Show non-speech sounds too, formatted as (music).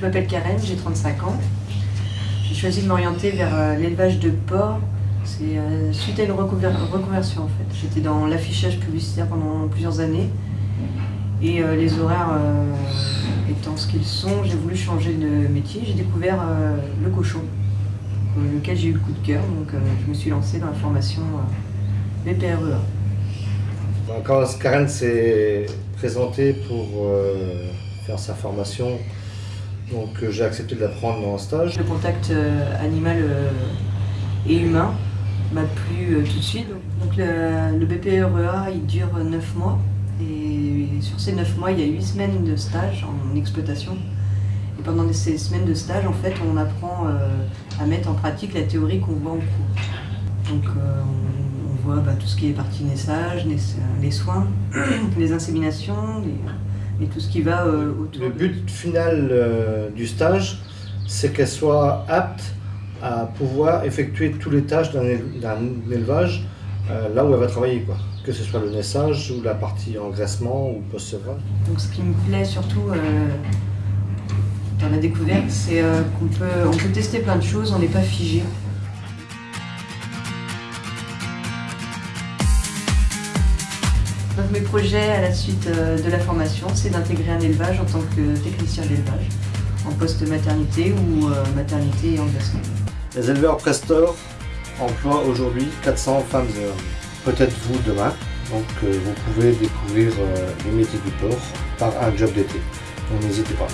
Je m'appelle Karen, j'ai 35 ans. J'ai choisi de m'orienter vers euh, l'élevage de porcs. C'est euh, suite à une reconversion en fait. J'étais dans l'affichage publicitaire pendant plusieurs années. Et euh, les horaires étant ce qu'ils sont, j'ai voulu changer de métier. J'ai découvert le cochon, lequel j'ai eu le coup de cœur. Donc je me suis lancée dans la formation BPREA. Quand Karen s'est présentée pour faire sa formation donc euh, j'ai accepté de la prendre dans un stage. Le contact euh, animal euh, et humain m'a plu tout de suite. Donc le, BPREA il dure 9 mois et sur ces 9 mois il y a 8 semaines de stage en exploitation. Et pendant ces semaines de stage en fait on apprend à mettre en pratique la théorie qu'on voit en cours. Donc on, voit bah, tout ce qui est partie naissage, les, soins, (clears throat) les inséminations, et tout ce qui va euh, autour. Le but final euh, du stage, c'est qu'elle soit apte à pouvoir effectuer tous les tâches d'un élevage euh, là où elle va travailler, quoi. que ce soit le naissage ou la partie engraissement ou post-sevrage. Donc ce qui me plaît surtout dans la découverte, c'est qu'on peut, on peut tester plein de choses, on n'est pas figé. Mes projets à la suite euh, de la formation, c'est d'intégrer un élevage en tant que technicien d'élevage, en poste maternité ou euh, maternité et engraissement. Les éleveurs Prestor emploient aujourd'hui 400 femmes et hommes. Peut-être vous demain, donc euh, vous pouvez découvrir les métiers du port par un job d'été. Donc n'hésitez pas.